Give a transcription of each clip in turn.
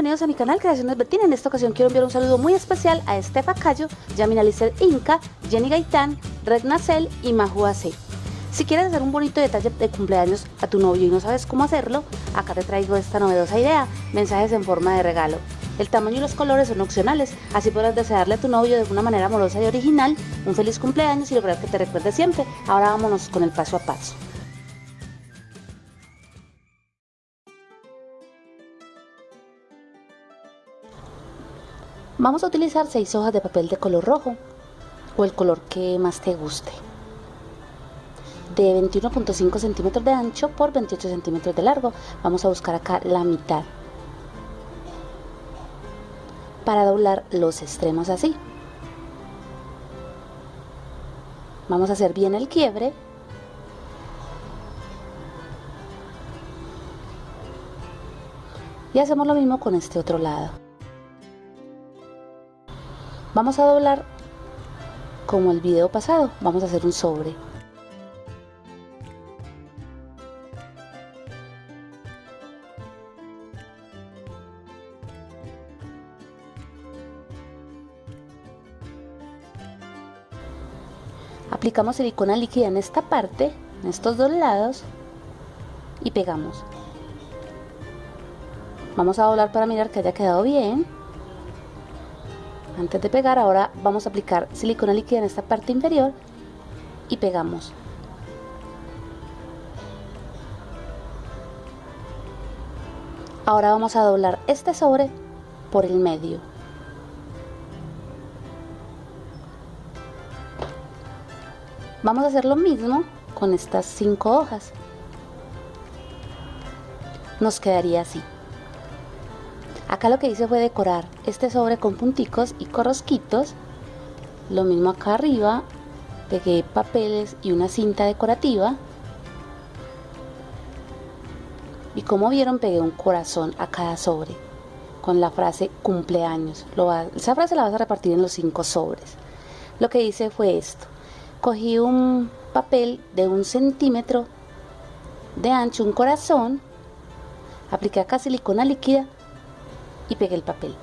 Bienvenidos a mi canal Creaciones Betina. En esta ocasión quiero enviar un saludo muy especial a Estefa Cayo, Yamina Lizeth Inca, Jenny Gaitán, Red Nacel y Maju AC. Si quieres hacer un bonito detalle de cumpleaños a tu novio y no sabes cómo hacerlo, acá te traigo esta novedosa idea, mensajes en forma de regalo. El tamaño y los colores son opcionales, así podrás desearle a tu novio de una manera amorosa y original un feliz cumpleaños y lograr que te recuerde siempre. Ahora vámonos con el paso a paso. Vamos a utilizar 6 hojas de papel de color rojo o el color que más te guste. De 21.5 centímetros de ancho por 28 centímetros de largo. Vamos a buscar acá la mitad. Para doblar los extremos así. Vamos a hacer bien el quiebre. Y hacemos lo mismo con este otro lado. Vamos a doblar como el video pasado, vamos a hacer un sobre. Aplicamos silicona líquida en esta parte, en estos dos lados y pegamos. Vamos a doblar para mirar que haya quedado bien. Antes de pegar, ahora vamos a aplicar silicona líquida en esta parte inferior y pegamos. Ahora vamos a doblar este sobre por el medio. Vamos a hacer lo mismo con estas cinco hojas. Nos quedaría así. Acá lo que hice fue decorar este sobre con punticos y corrosquitos. Lo mismo acá arriba, pegué papeles y una cinta decorativa. Y como vieron pegué un corazón a cada sobre con la frase cumpleaños. Lo esa frase la vas a repartir en los cinco sobres. Lo que hice fue esto. Cogí un papel de un centímetro de ancho, un corazón. Apliqué acá silicona líquida y pegué el papel.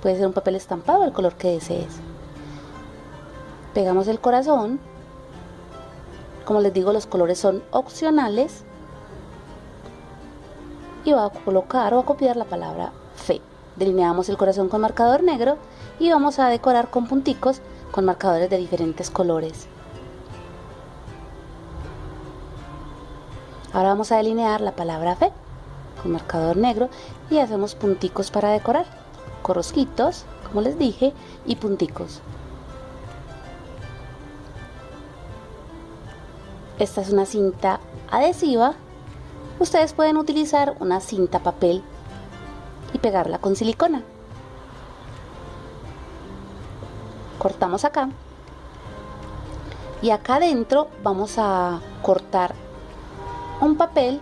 Puede ser un papel estampado el color que desees. Pegamos el corazón. Como les digo, los colores son opcionales. Y voy a colocar o a copiar la palabra fe. Delineamos el corazón con marcador negro y vamos a decorar con punticos con marcadores de diferentes colores. Ahora vamos a delinear la palabra fe con marcador negro y hacemos punticos para decorar. Corrosquitos como les dije y punticos. Esta es una cinta adhesiva. Ustedes pueden utilizar una cinta papel y pegarla con silicona. Cortamos acá. Y acá adentro vamos a cortar un papel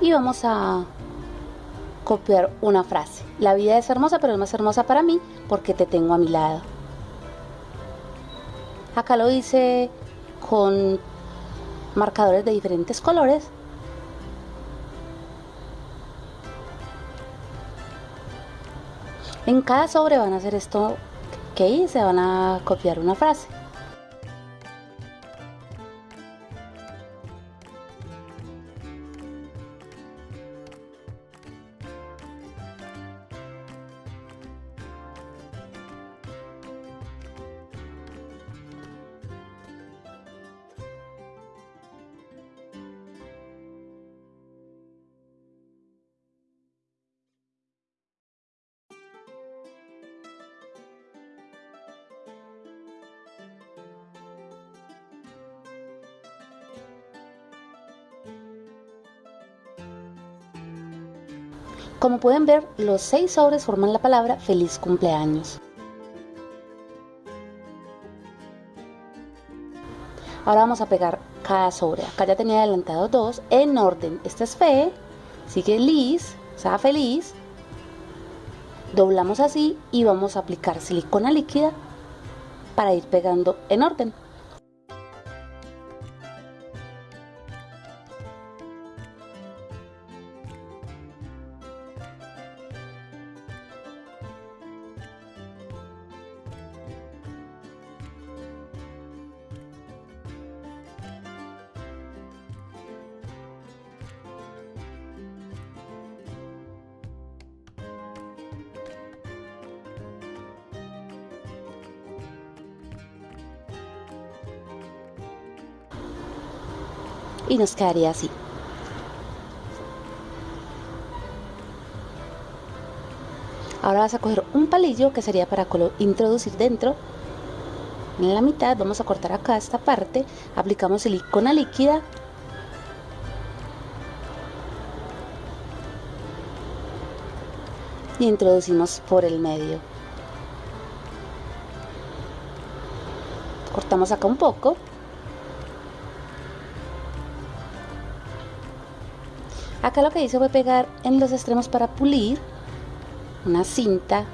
y vamos a copiar una frase. La vida es hermosa, pero es más hermosa para mí porque te tengo a mi lado. Acá lo hice con marcadores de diferentes colores. En cada sobre van a hacer esto que hice, van a copiar una frase. Como pueden ver, los seis sobres forman la palabra feliz cumpleaños. Ahora vamos a pegar cada sobre. Acá ya tenía adelantado dos en orden. Este es fe, sigue Liz, o sea feliz. Doblamos así y vamos a aplicar silicona líquida para ir pegando en orden. Y nos quedaría así. Ahora vas a coger un palillo que sería para introducir dentro. En la mitad vamos a cortar acá esta parte, aplicamos silicona líquida y introducimos por el medio. Cortamos acá un poco. Acá lo que hice fue pegar en los extremos para pulir una cinta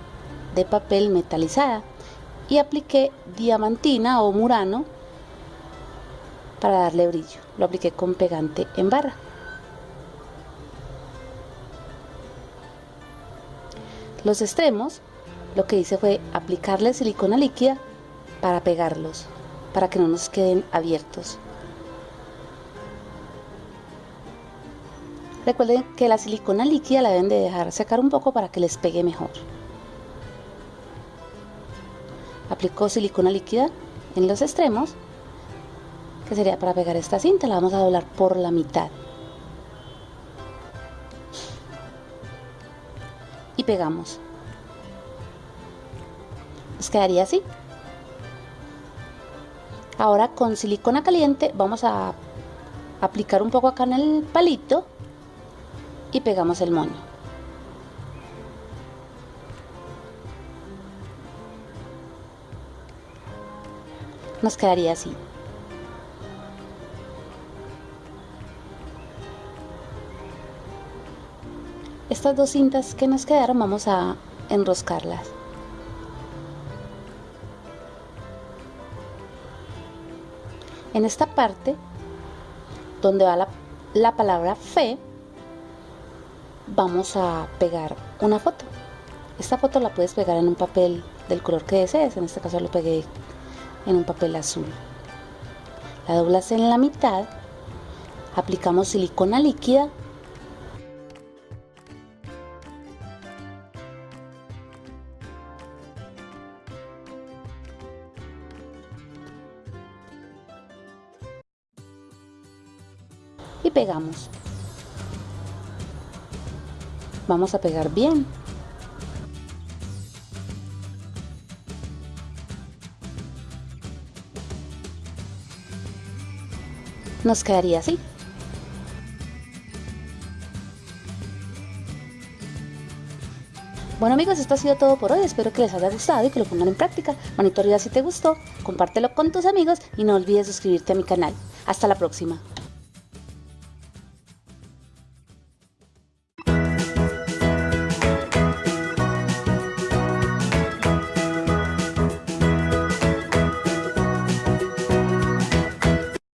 de papel metalizada y apliqué diamantina o murano para darle brillo. Lo apliqué con pegante en barra. Los extremos, lo que hice fue aplicarle silicona líquida para pegarlos, para que no nos queden abiertos. Recuerden que la silicona líquida la deben de dejar secar un poco para que les pegue mejor. Aplico silicona líquida en los extremos, que sería para pegar esta cinta, la vamos a doblar por la mitad. Y pegamos. Nos quedaría así. Ahora con silicona caliente vamos a aplicar un poco acá en el palito y pegamos el moño. Nos quedaría así. Estas dos cintas que nos quedaron vamos a enroscarlas. En esta parte, donde va la, la palabra fe, vamos a pegar una foto. Esta foto la puedes pegar en un papel del color que desees, en este caso lo pegué en un papel azul. La doblas en la mitad, aplicamos silicona líquida y pegamos. Vamos a pegar bien. Nos quedaría así. Bueno amigos, esto ha sido todo por hoy, espero que les haya gustado y que lo pongan en práctica. Manito arriba si te gustó, compártelo con tus amigos y no olvides suscribirte a mi canal. Hasta la próxima.